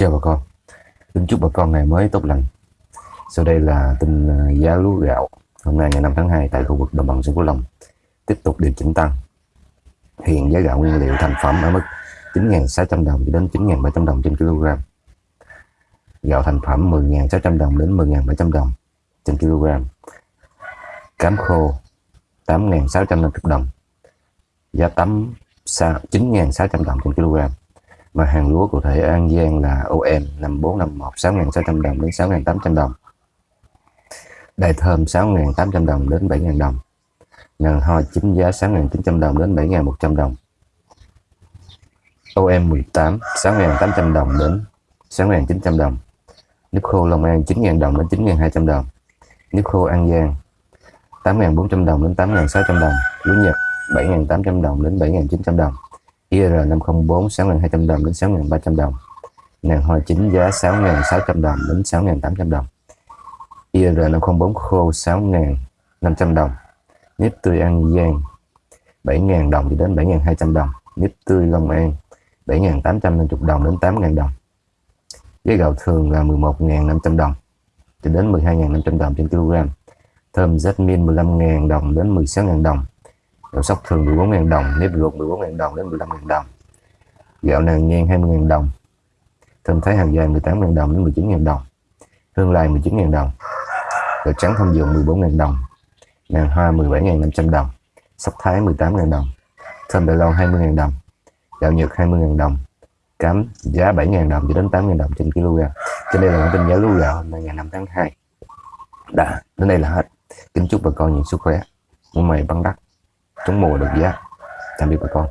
Chào bà con, xin chúc bà con ngày mới tốt lành. Sau đây là tin ờ, giá lúa gạo hôm nay ngày 5 tháng 2 tại khu vực đồng bằng sông Cửu Long tiếp tục điều chỉnh tăng. Hiện giá gạo nguyên liệu thành phẩm ở mức 9.600 đồng cho đến 9.700 đồng trên kg. Gạo thành phẩm 10.600 đồng đến 10.700 đồng trên kg. Cám khô 8.650 đồng. Giá tấm 9.600 đồng trên kg mà hàng lúa cụ thể An Giang là OM 5451 6.600 đồng đến 6.800 đồng. Đài thơm 6.800 đồng đến 7.000 đồng. Ngàn hoa chính giá 6.900 đồng đến 7.100 đồng. OM 18 6.800 đồng đến 6.900 đồng. Nước khô Long An 9.000 đồng đến 9.200 đồng. Nước khô An Giang 8.400 đồng đến 8.600 đồng. Lúa Nhật 7.800 đồng đến 7.900 đồng. IR504 6.200 đồng đến 6.300 đồng. Nàng hoa chính giá 6.600 đồng đến 6.800 đồng. IR504 khô 6.500 đồng. Nếp tươi An Giang 7.000 đồng đến 7.200 đồng. Nếp tươi Long An 7.850 đồng đến 8.000 đồng. Giá gạo thường là 11.500 đồng cho đến 12.500 đồng trên kg. Thơm Jasmine 15.000 đồng đến 16.000 đồng. Gạo sóc thường 14.000 đồng, nếp ruột 14.000 đồng đến 15.000 đồng. Gạo nàng ngang 20.000 đồng. Thơm thái hàng dài 18.000 đồng đến 19.000 đồng. Hương lai 19.000 đồng. Gạo trắng thông dụng 14.000 đồng. Nàng hoa 17.500 đồng. Sóc thái 18.000 đồng. Thơm đại Loan 20.000 đồng. Gạo Nhật 20.000 đồng. Cám giá 7.000 đồng cho đến 8.000 đồng trên kg. Trên đây là bản tin giá lúa gạo hôm nay ngày 5 tháng 2. Đã, đến đây là hết. Kính chúc bà con nhiều sức khỏe. Mua mày bắn đắt trúng mùa được giá tạm biệt bà con.